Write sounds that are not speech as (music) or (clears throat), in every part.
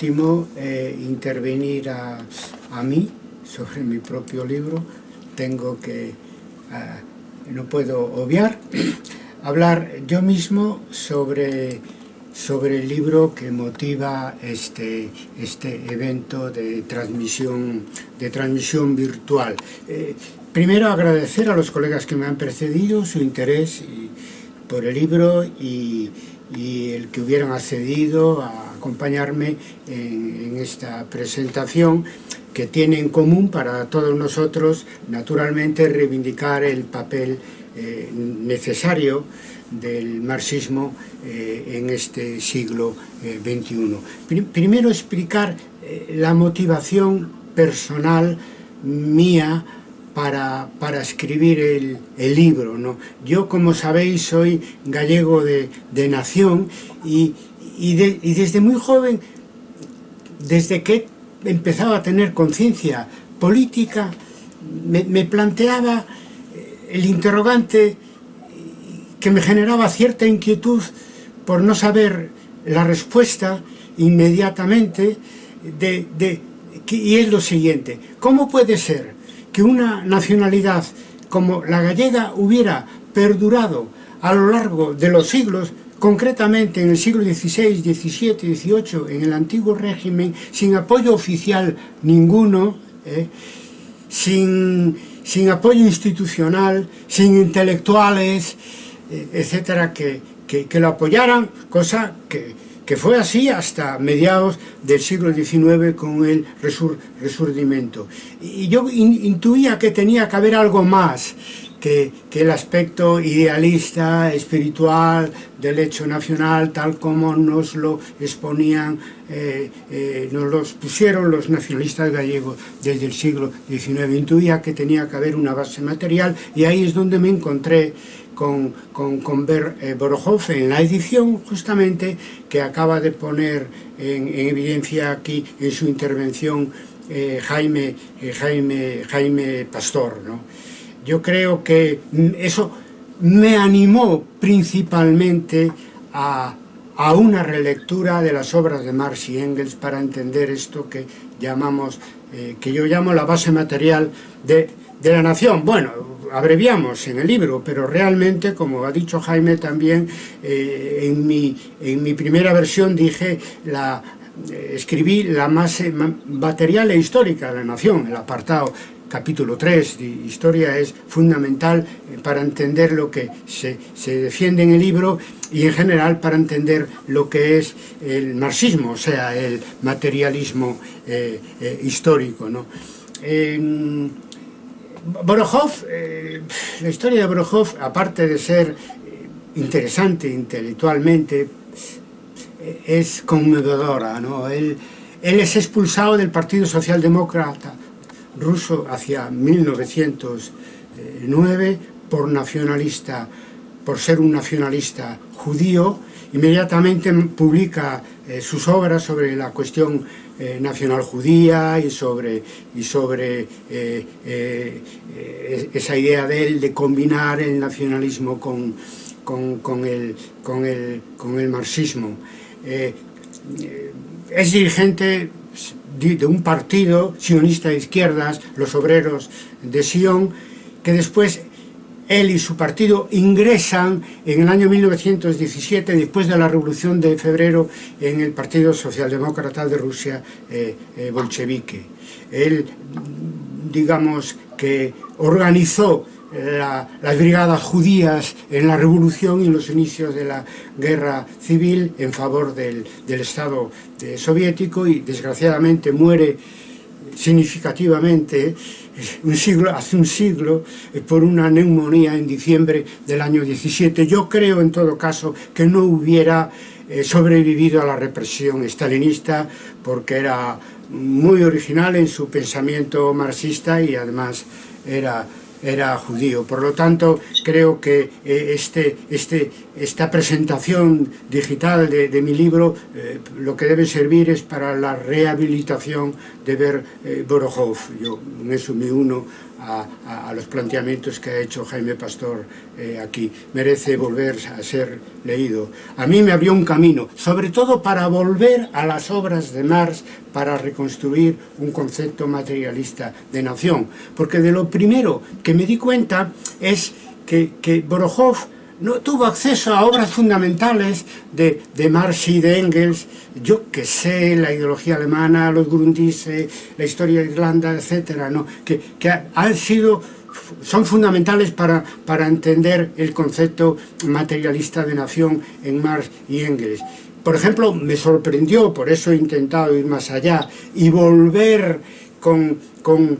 último eh, intervenir a, a, mí sobre mi propio libro. Tengo que, uh, no puedo obviar, (clears throat) hablar yo mismo sobre, sobre el libro que motiva este, este evento de transmisión, de transmisión virtual. Eh, primero agradecer a los colegas que me han precedido su interés y, por el libro y, y el que hubieran accedido a acompañarme en, en esta presentación que tiene en común para todos nosotros, naturalmente, reivindicar el papel eh, necesario del marxismo eh, en este siglo XXI. Eh, primero explicar eh, la motivación personal mía para, para escribir el, el, libro. ¿no? Yo, como sabéis, soy gallego de, de nación y, y, de, y, desde muy joven, desde que empezaba a tener conciencia política, me, me, planteaba el interrogante que me generaba cierta inquietud por no saber la respuesta inmediatamente de, de, y es lo siguiente, ¿cómo puede ser que una nacionalidad como la gallega hubiera perdurado a lo largo de los siglos, concretamente en el siglo XVI, XVII, XVIII, en el antiguo régimen, sin apoyo oficial ninguno, eh, sin, sin apoyo institucional, sin intelectuales, eh, etcétera, que, que, que, lo apoyaran, cosa que, que fue así hasta mediados del siglo XIX con el resur, resurdimento. Y yo in, intuía que tenía que haber algo más, que, que, el aspecto idealista, espiritual del hecho nacional, tal como nos lo exponían, eh, eh, nos los pusieron los nacionalistas gallegos desde el siglo XIX. Intuía que tenía que haber una base material y ahí es donde me encontré con, con, con Ber, eh, en la edición justamente que acaba de poner en, en evidencia aquí en su intervención eh, Jaime, eh, Jaime, Jaime Pastor. ¿no? Yo creo que eso me animó principalmente a, a una relectura de las obras de Marx y Engels para entender esto que llamamos, que yo llamo la base material de, de la nación. Bueno, abreviamos en el libro, pero realmente, como ha dicho Jaime también, eh, en, mi, en mi primera versión dije la, eh, escribí la más material e histórica de la nación, el apartado capítulo 3 de historia es fundamental eh, para entender lo que se, se, defiende en el libro y en general para entender lo que es el marxismo, o sea, el materialismo eh, eh, histórico. ¿no? Eh, Borojov, eh, la historia de Borojov, aparte de ser eh, interesante intelectualmente, eh, es conmovedora. ¿no? Él, él es expulsado del Partido Socialdemócrata ruso hacia 1909 por nacionalista, por ser un nacionalista judío. Inmediatamente publica eh, sus obras sobre la cuestión eh, nacional judía y sobre, y sobre eh, eh, esa idea de él de combinar el nacionalismo con, con, con, el, con, el, con el marxismo. Es dirigente de un partido sionista de izquierdas, los obreros de Sion, que después él y su partido ingresan en el año 1917, después de la Revolución de Febrero, en el Partido Socialdemócrata de Rusia eh, eh, bolchevique. Él, digamos, que organizó eh, la, las brigadas judías en la revolución y en los inicios de la guerra civil en favor del, del Estado eh, soviético y desgraciadamente muere significativamente un siglo, hace un siglo eh, por una neumonía en diciembre del año 17. Yo creo en todo caso que no hubiera eh, sobrevivido a la represión estalinista porque era muy original en su pensamiento marxista y además era era judío. Por lo tanto, creo que eh, este, este, esta presentación digital de, de mi libro eh, lo que debe servir es para la rehabilitación de ver eh, Borojov. Yo en eso me uno a, a, a los planteamientos que ha hecho Jaime Pastor eh, aquí. Merece volver a ser leído. A mí me abrió un camino, sobre todo para volver a las obras de Marx para reconstruir un concepto materialista de nación. Porque de lo primero que me di cuenta es que, que Borojov no tuvo acceso a obras fundamentales de, de Marx y de Engels, yo que sé, la ideología alemana, los Grundrisse, la historia de Irlanda, etcétera, ¿no? que, que han sido son fundamentales para, para entender el concepto materialista de nación en Marx y Engels. Por ejemplo, me sorprendió, por eso he intentado ir más allá, y volver con, con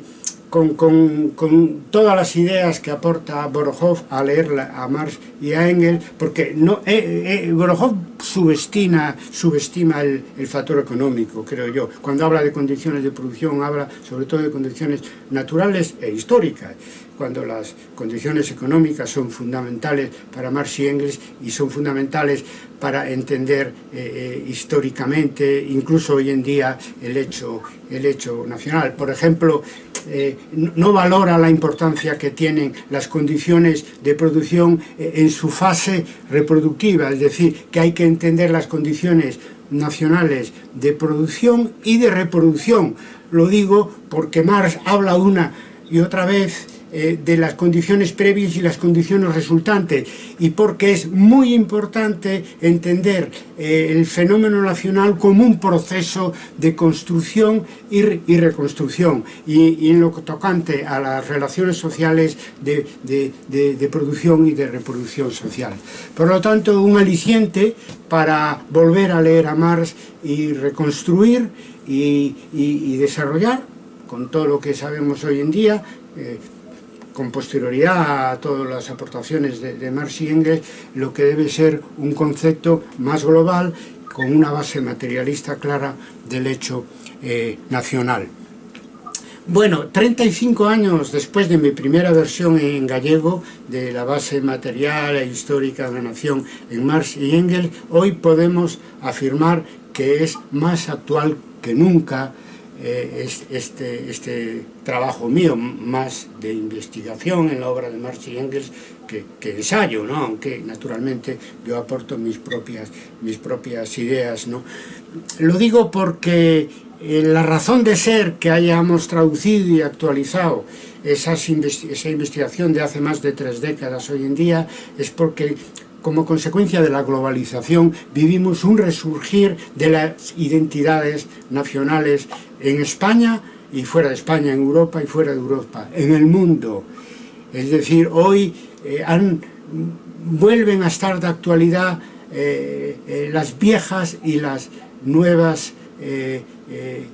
con, con, con, todas las ideas que aporta Borojov a leer a Marx y a Engels, porque no, eh, eh, Borojov subestima, subestima el, el, factor económico, creo yo. Cuando habla de condiciones de producción, habla sobre todo de condiciones naturales e históricas cuando las condiciones económicas son fundamentales para Marx y Engels y son fundamentales para entender eh, eh, históricamente, incluso hoy en día, el hecho, el hecho nacional. Por ejemplo, eh, no valora la importancia que tienen las condiciones de producción eh, en su fase reproductiva, es decir, que hay que entender las condiciones nacionales de producción y de reproducción. Lo digo porque Marx habla una y otra vez eh, de las condiciones previas y las condiciones resultantes y porque es muy importante entender eh, el fenómeno nacional como un proceso de construcción y, y reconstrucción y, y, en lo tocante a las relaciones sociales de, de, de, de producción y de reproducción social. Por lo tanto, un aliciente para volver a leer a Marx y reconstruir y, y, y, desarrollar con todo lo que sabemos hoy en día, eh, con posterioridad a todas las aportaciones de, Marx y Engels, lo que debe ser un concepto más global, con una base materialista clara del hecho eh, nacional. Bueno, 35 años después de mi primera versión en gallego de la base material e histórica de la nación en Marx y Engels, hoy podemos afirmar que es más actual que nunca eh, es, este, este trabajo mío, más de investigación en la obra de Marx y Engels que, que, ensayo, ¿no? aunque naturalmente yo aporto mis propias, mis propias ideas. ¿no? Lo digo porque eh, la razón de ser que hayamos traducido y actualizado esas esa investigación de hace más de tres décadas hoy en día es porque como consecuencia de la globalización, vivimos un resurgir de las identidades nacionales en España y fuera de España, en Europa y fuera de Europa, en el mundo. Es decir, hoy eh, vuelven a estar de actualidad eh, eh, las viejas y las nuevas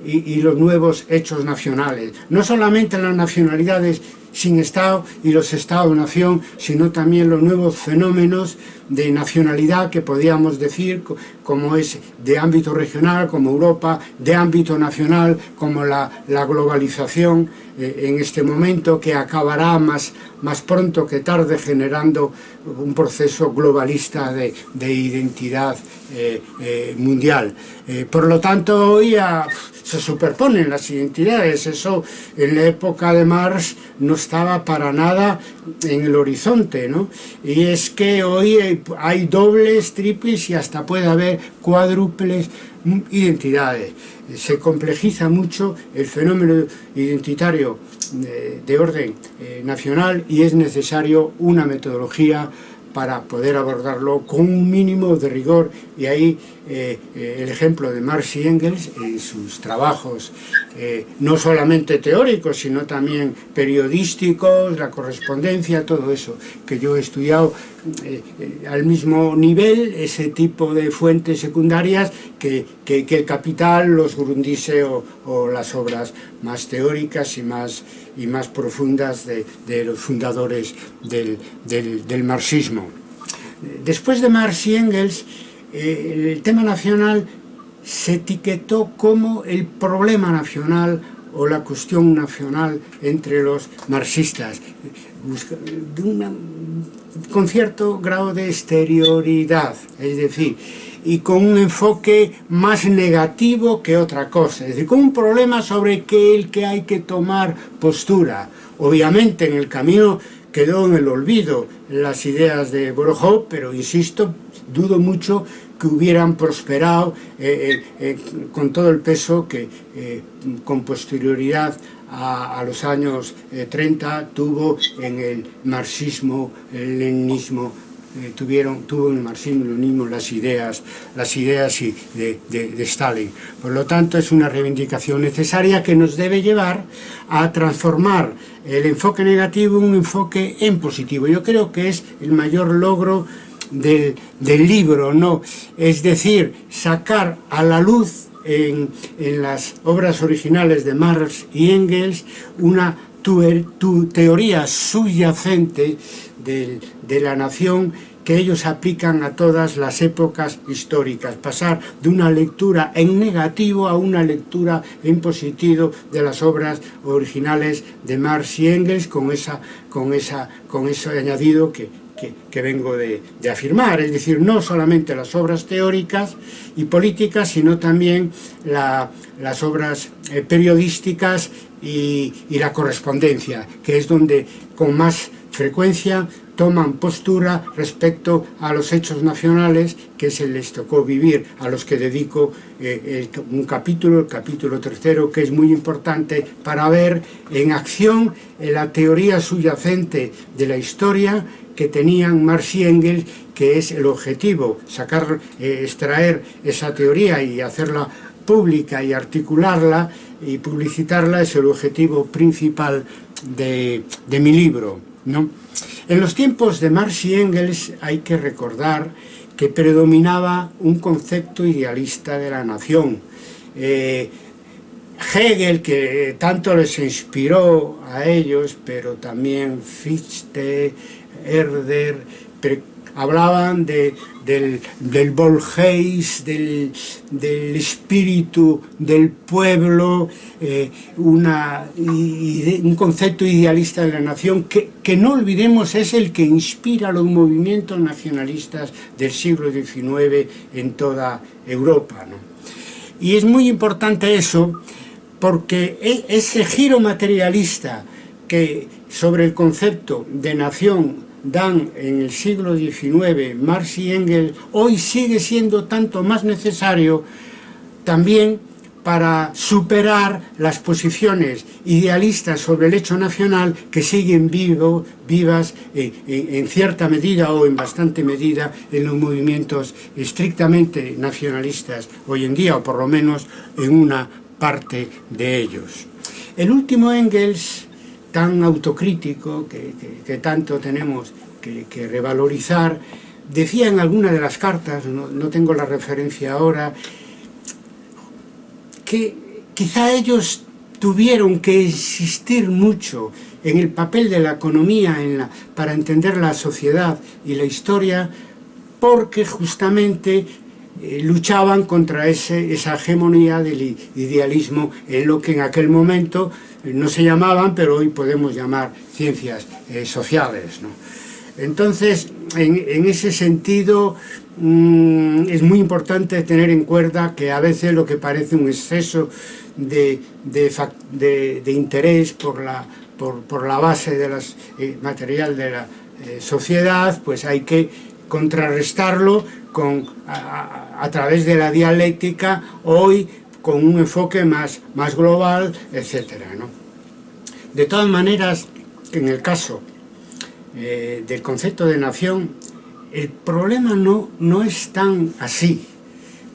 y los nuevos hechos nacionales. No solamente las nacionalidades sin Estado y los Estados-nación, sino también los nuevos fenómenos de nacionalidad que podríamos decir como es de ámbito regional, como Europa, de ámbito nacional, como la, la globalización eh, en este momento que acabará más, más pronto que tarde generando un proceso globalista de, de identidad eh, eh, mundial. Eh, por lo tanto, hoy se superponen las identidades, eso en la época de Marx no estaba para nada en el horizonte, ¿no? Y es que hoy hay dobles, triples y hasta puede haber cuádruples identidades. Se complejiza mucho el fenómeno identitario de, orden eh, nacional y es necesario una metodología para poder abordarlo con un mínimo de rigor y ahí eh, eh, el ejemplo de Marx y Engels en sus trabajos eh, no solamente teóricos sino también periodísticos, la correspondencia, todo eso que yo he estudiado al mismo nivel ese tipo de fuentes secundarias que, que, el Capital, los Grundise o, o, las obras más teóricas y más, y más profundas de, de los fundadores del, del, del marxismo. Después de Marx y Engels, eh, el tema nacional se etiquetó como el problema nacional o la cuestión nacional entre los marxistas. De una con cierto grado de exterioridad, es decir, y con un enfoque más negativo que otra cosa, es decir, con un problema sobre el que hay que tomar postura. Obviamente en el camino quedó en el olvido las ideas de Borjó, pero insisto, dudo mucho que hubieran prosperado eh, eh, eh con todo el peso que eh, con posterioridad a, a, los años eh, 30 tuvo en el marxismo-leninismo eh, tuvieron, tuvo el marxismo-leninismo las ideas, las ideas y de, de, de, Stalin. Por lo tanto, es una reivindicación necesaria que nos debe llevar a transformar el enfoque negativo en un enfoque en positivo. Yo creo que es el mayor logro del, del libro, ¿no? Es decir, sacar a la luz en, en las obras originales de Marx y Engels una tu, er, tu teoría subyacente del, de la nación que ellos aplican a todas las épocas históricas, pasar de una lectura en negativo a una lectura en positivo de las obras originales de Marx y Engels con, esa, con, esa, con ese añadido que que, que vengo de, de, afirmar, es decir, no solamente las obras teóricas y políticas, sino también la, las obras eh, periodísticas y, y la correspondencia, que es donde con más frecuencia toman postura respecto a los hechos nacionales que se les tocó vivir, a los que dedico eh, un capítulo, el capítulo tercero, que es muy importante para ver en acción la teoría subyacente de la historia que tenían Marx y Engels, que es el objetivo, sacar, eh, extraer esa teoría y hacerla pública y articularla y publicitarla es el objetivo principal de, mi libro. En los tiempos de Marx y Engels hay que recordar que predominaba un concepto idealista de la nación. Eh, Hegel, que tanto les inspiró a ellos, pero también Fichte, Herder, hablaban de, del, del del, espíritu del pueblo, eh, una, un concepto idealista de la nación que, que, no olvidemos es el que inspira los movimientos nacionalistas del siglo XIX en toda Europa. Y es muy importante eso porque e, ese giro materialista que sobre el concepto de nación dan en el siglo XIX Marx y Engels, hoy sigue siendo tanto más necesario también para superar las posiciones idealistas sobre el hecho nacional que siguen vivas eh, en cierta medida o en bastante medida en los movimientos estrictamente nacionalistas hoy en día, o por lo menos en una parte de ellos. El último Engels tan autocrítico que, tanto tenemos que, revalorizar, decía en alguna de las cartas, no, tengo la referencia ahora, que quizá ellos tuvieron que insistir mucho en el papel de la economía para entender la sociedad y la historia, porque justamente eh, luchaban contra ese, esa hegemonía del idealismo en lo que en aquel momento no se llamaban, pero hoy podemos llamar ciencias eh, sociales. Entonces, en, ese sentido, mm, es muy importante tener en cuenta que a veces lo que parece un exceso de, interés por la, por, la base de eh, material de la eh, sociedad, pues hay que contrarrestarlo con, través de la dialéctica hoy con un enfoque más, más global, etc. De todas maneras, en el caso eh, del concepto de nación, el problema no, no es tan así,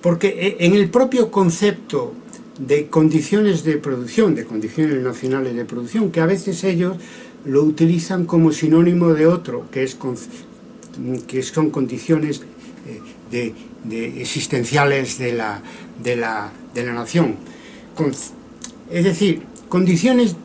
porque eh, en el propio concepto de condiciones de producción, de condiciones nacionales de producción, que a veces ellos lo utilizan como sinónimo de otro, que, es, que son condiciones eh, de, existenciales de la, de la, de la nación. es decir, condiciones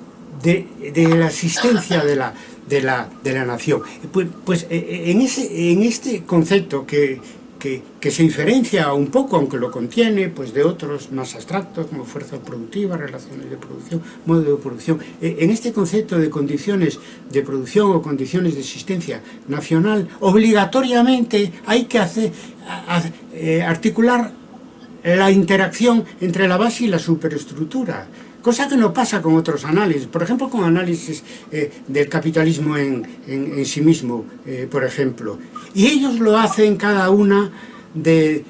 de, la existencia de la, de la, de la nación. Pues, pues eh, eh, en, ese, en este concepto que, que, que, se diferencia un poco, aunque lo contiene, pues de otros más abstractos, como fuerza productiva, relaciones de producción, modo de producción. En este concepto de condiciones de producción o condiciones de existencia nacional, obligatoriamente hay que hacer, a, a, eh, articular la interacción entre la base y la superestructura. Cosa que no pasa con otros análisis, por ejemplo con análisis eh, del capitalismo en, sí mismo, eh, por ejemplo. Y ellos lo hacen cada una de,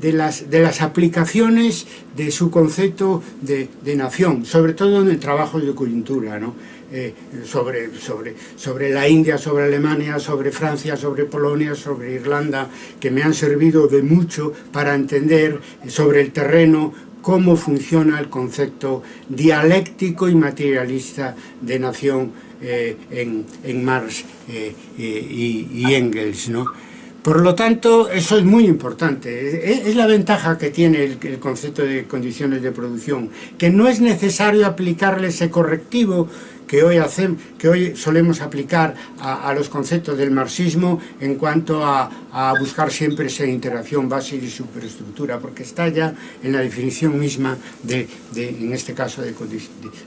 las, aplicaciones de su concepto de, nación, sobre todo en el trabajo de coyuntura, ¿no? Eh, sobre la India, sobre Alemania, sobre Francia, sobre Polonia, sobre Irlanda, que me han servido de mucho para entender sobre el terreno cómo funciona el concepto dialéctico y materialista de nación eh, en, en, Marx eh, eh y, y, Engels, ¿no? Por lo tanto, eso es muy importante. Es la ventaja que tiene el, concepto de condiciones de producción, que no es necesario aplicarle ese correctivo que hoy, hacemos, que hoy solemos aplicar a, a, los conceptos del marxismo en cuanto a, a buscar siempre esa interacción base y superestructura, porque está ya en la definición misma, de, de en este caso, de, de,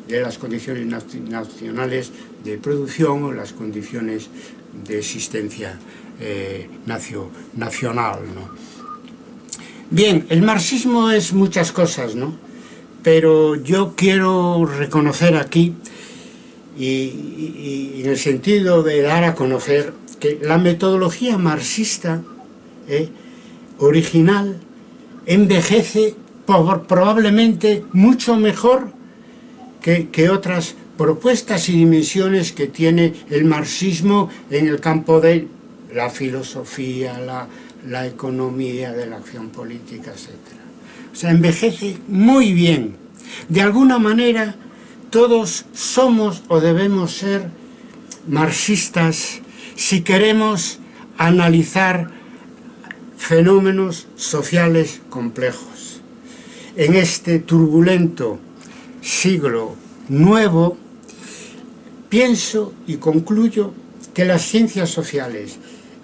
de las condiciones nacionales de producción o las condiciones de existencia eh, nacio, nacional. ¿no? Bien, el marxismo es muchas cosas, ¿no? pero yo quiero reconocer aquí y, en el sentido de dar a conocer que la metodología marxista eh, original envejece por, probablemente mucho mejor que, que, otras propuestas y dimensiones que tiene el marxismo en el campo de la filosofía, la, la economía de la acción política, etc. O sea, envejece muy bien. De alguna manera, todos somos o debemos ser marxistas si queremos analizar fenómenos sociales complejos. En este turbulento siglo nuevo, pienso y concluyo que las ciencias sociales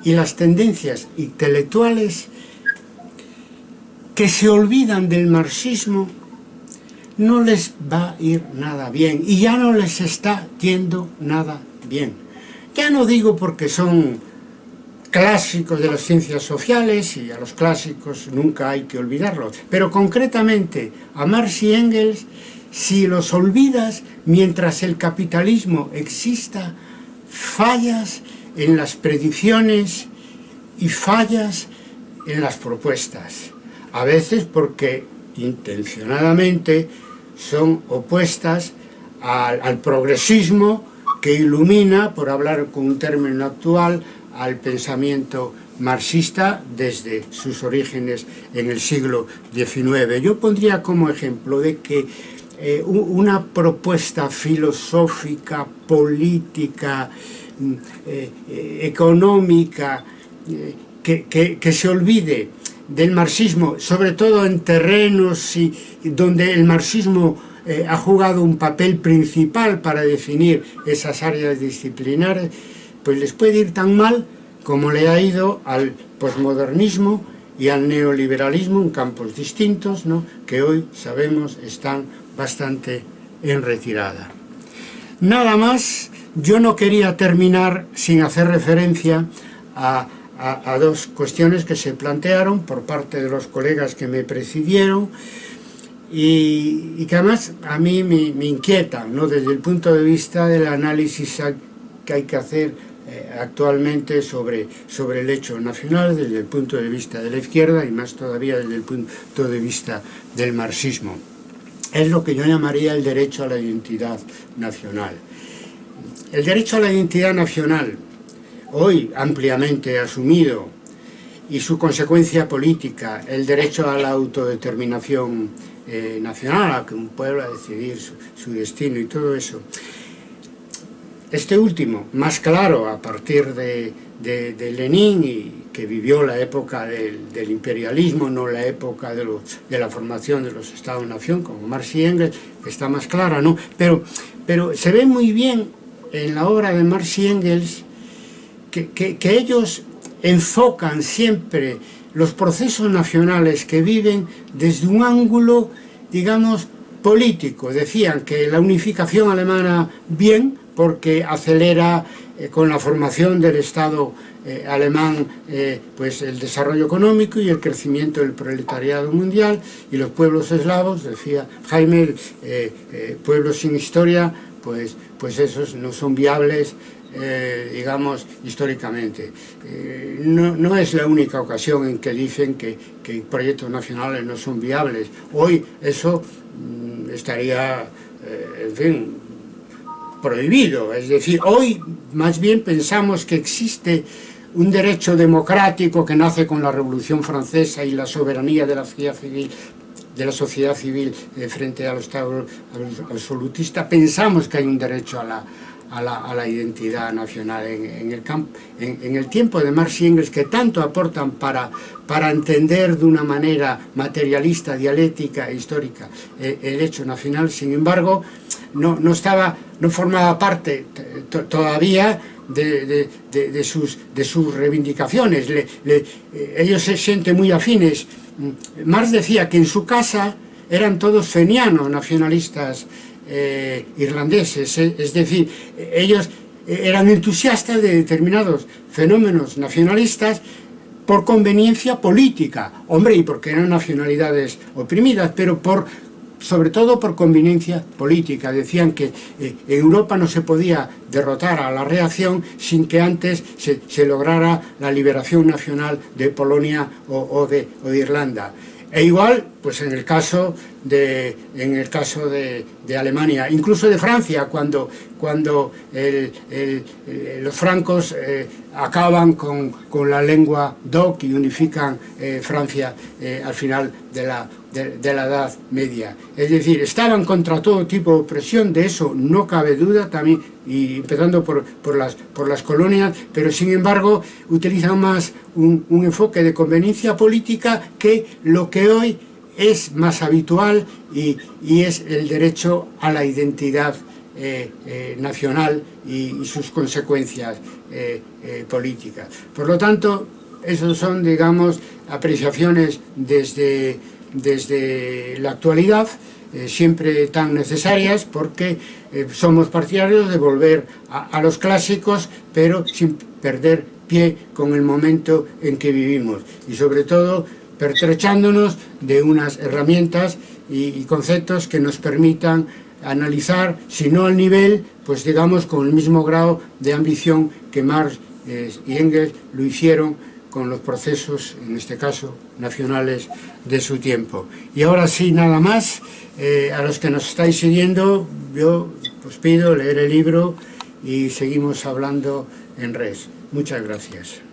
y las tendencias intelectuales que se olvidan del marxismo no les va a ir nada bien y ya no les está yendo nada bien. Ya no digo porque son clásicos de las ciencias sociales y a los clásicos nunca hay que olvidarlos, pero concretamente a Marx y Engels, si los olvidas mientras el capitalismo exista, fallas en las predicciones y fallas en las propuestas. A veces porque intencionadamente son opuestas al, progresismo que ilumina, por hablar con un término actual, al pensamiento marxista desde sus orígenes en el siglo XIX. Yo pondría como ejemplo de que eh, una propuesta filosófica, política, Mm, eh, eh, económica, eh, que, que, que, se olvide del marxismo, sobre todo en terrenos y, donde el marxismo eh, ha jugado un papel principal para definir esas áreas disciplinares, pues les puede ir tan mal como le ha ido al posmodernismo y al neoliberalismo en campos distintos, ¿no? que hoy sabemos están bastante en retirada. Nada más yo no quería terminar sin hacer referencia a dos cuestiones que se plantearon por parte de los colegas que me presidieron y, y que además a mí me, me inquietan, ¿no? desde el punto de vista del análisis que hay que hacer eh, actualmente sobre, sobre el hecho nacional, desde el punto de vista de la izquierda y más todavía desde el punto de vista del marxismo. Es lo que yo llamaría el derecho a la identidad nacional. El derecho a la identidad nacional hoy ampliamente asumido, y su consecuencia política, el derecho a la autodeterminación eh, nacional, a que un pueblo a decidir su, destino y todo eso. Este último, más claro a partir de, de, de Lenin, y que vivió la época del, imperialismo, no la época de, la formación de los Estados-nación, como Marx y Engels, que está más clara, ¿no? Pero, pero se ve muy bien en la obra de Marx y Engels que, que, ellos enfocan siempre los procesos nacionales que viven desde un ángulo, digamos, político. Decían que la unificación alemana bien, porque acelera eh, con la formación del Estado eh, alemán eh, pues el desarrollo económico y el crecimiento del proletariado mundial y los pueblos eslavos, decía Jaime, pueblos sin historia, pues, pues esos no son viables digamos, históricamente. no, no, es la única ocasión en que dicen que, que proyectos nacionales no son viables. Hoy eso mm, estaría, en fin, prohibido. Es decir, hoy más bien pensamos que existe un derecho democrático que nace con la Revolución Francesa y la soberanía de la sociedad civil de la sociedad civil eh, frente al Estado absolutista, pensamos que hay un derecho a la, a la, a la identidad nacional en, el en, el tiempo de Marx y Engels que tanto aportan para, para entender de una manera materialista, dialéctica e histórica eh, el hecho nacional, sin embargo no, no, estaba, no formaba parte todavía de, de, de, sus, de sus reivindicaciones, eh, ellos se sienten muy afines. Marx decía que en su casa eran todos fenianos, nacionalistas eh, irlandeses, eh, es decir, ellos eran entusiastas de determinados fenómenos nacionalistas por conveniencia política, hombre, y porque eran nacionalidades oprimidas, pero por sobre todo por conveniencia política. Decían que eh, Europa no se podía derrotar a la reacción sin que antes se, se lograra la liberación nacional de Polonia o, o, de, o de Irlanda. E igual, pues en el caso de, en el caso de, de, Alemania, incluso de Francia, cuando, cuando el, el, el, los francos eh, acaban con, con, la lengua DOC y unifican eh, Francia eh, al final de la, de, de la Edad Media. Es decir, estaban contra todo tipo de opresión, de eso no cabe duda, también y empezando por, por, las, por las colonias, pero sin embargo utilizan más un, un enfoque de conveniencia política que lo que hoy es más habitual y, y es el derecho a la identidad eh, eh, nacional y, sus consecuencias eh, políticas. Por lo tanto, esos son, digamos, apreciaciones desde, desde la actualidad, siempre tan necesarias porque somos partidarios de volver a, a los clásicos, pero sin perder pie con el momento en que vivimos y sobre todo pertrechándonos de unas herramientas y, conceptos que nos permitan analizar, si no al nivel, pues digamos con el mismo grado de ambición que Marx eh, y Engels lo hicieron con los procesos, en este caso, nacionales de su tiempo. Y ahora sí, nada más, eh, a los que nos estáis siguiendo, yo os pido leer el libro y seguimos hablando en res. Muchas gracias.